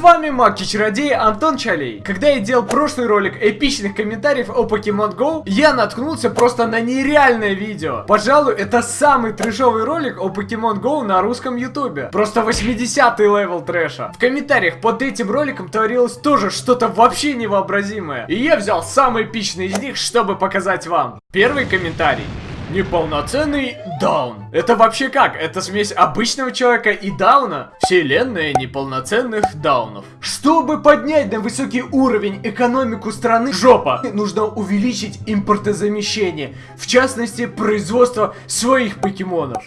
вами маг и чародей Антон Чалей. Когда я делал прошлый ролик эпичных комментариев о Pokemon Go, я наткнулся просто на нереальное видео. Пожалуй, это самый трешовый ролик о Pokemon Go на русском ютубе. Просто 80-й level трэша. В комментариях под этим роликом творилось тоже что-то вообще невообразимое. И я взял самый эпичный из них, чтобы показать вам. Первый комментарий. Неполноценный даун. Это вообще как? Это смесь обычного человека и дауна? Вселенная неполноценных даунов. Чтобы поднять на высокий уровень экономику страны, жопа, нужно увеличить импортозамещение. В частности, производство своих покемонов.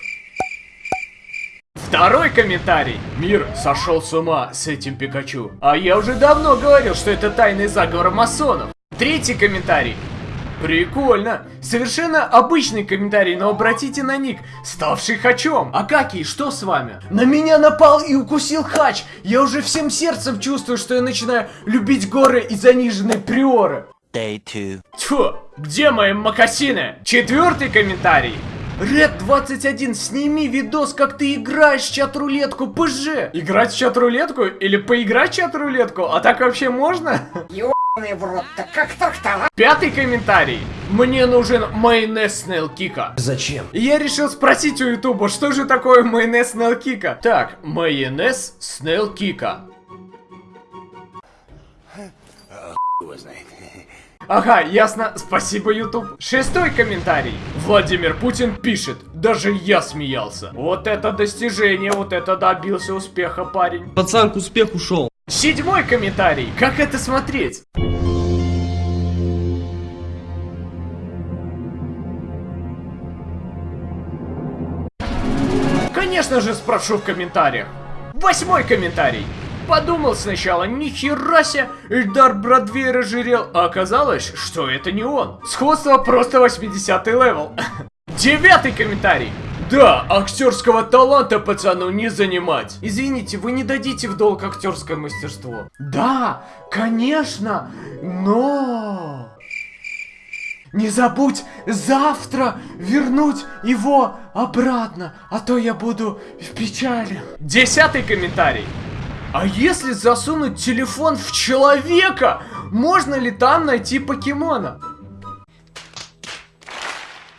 Второй комментарий. Мир сошел с ума с этим Пикачу. А я уже давно говорил, что это тайный заговор масонов. Третий комментарий. Прикольно. Совершенно обычный комментарий, но обратите на ник, ставший хачом. Акакий, что с вами? На меня напал и укусил хач. Я уже всем сердцем чувствую, что я начинаю любить горы и заниженные приоры. Day two. Тьфу, где мои макасины? Четвертый комментарий. Ред 21, сними видос, как ты играешь в чат-рулетку, ПЖ. Играть в чат-рулетку или поиграть в чат-рулетку? А так вообще можно? Ёбаный в как так-то, а? Пятый комментарий. Мне нужен майонез Снейл Кика. Зачем? Я решил спросить у Ютуба, что же такое майонез Снейл Кика? Так, майонез Снейл Кика. Ага, ясно. Спасибо, Ютуб. Шестой комментарий. Владимир Путин пишет. Даже я смеялся. Вот это достижение, вот это добился успеха, парень. Пацан к успеху шел. Седьмой комментарий. Как это смотреть? Конечно же спрошу в комментариях. Восьмой комментарий. Подумал сначала, нихера себе, Эльдар Бродвей разжирел, а оказалось, что это не он. Сходство просто 80 level. Девятый комментарий. Да, актерского таланта пацану не занимать. Извините, вы не дадите в долг актерское мастерство. Да, конечно, но... Не забудь завтра вернуть его обратно, а то я буду в печали. Десятый комментарий. А если засунуть телефон в человека, можно ли там найти покемона?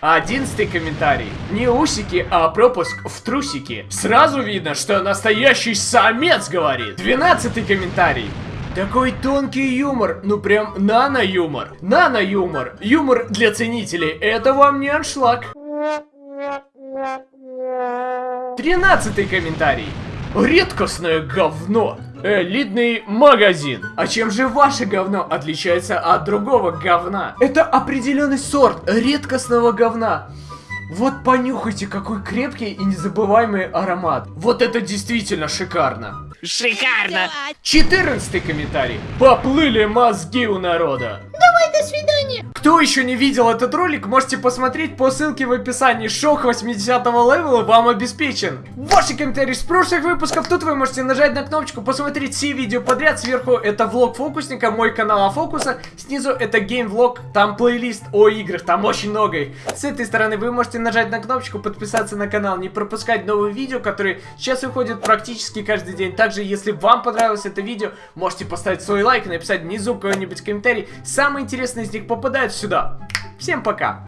Одиннадцатый комментарий. Не усики, а пропуск в трусики. Сразу видно, что настоящий самец говорит. Двенадцатый комментарий. Такой тонкий юмор, ну прям нано-юмор. Нано-юмор. Юмор для ценителей. Это вам не аншлаг. Тринадцатый комментарий. Редкостное говно. Элитный магазин. А чем же ваше говно отличается от другого говна? Это определенный сорт редкостного говна. Вот понюхайте, какой крепкий и незабываемый аромат. Вот это действительно шикарно. Шикарно! 14 комментарий. Поплыли мозги у народа. Давай, до свидания! Кто еще не видел этот ролик, можете посмотреть по ссылке в описании. Шок 80 левела вам обеспечен. Ваши комментарии с прошлых выпусков. Тут вы можете нажать на кнопочку, посмотреть все видео подряд. Сверху это влог фокусника, мой канал Фокуса. Снизу это геймвлог, там плейлист о играх, там очень много. С этой стороны вы можете нажать на кнопочку, подписаться на канал, не пропускать новые видео, которые сейчас выходят практически каждый день. Также, если вам понравилось это видео, можете поставить свой лайк написать внизу какой-нибудь комментарий. Самые интересные из них попадают сюда. Всем пока!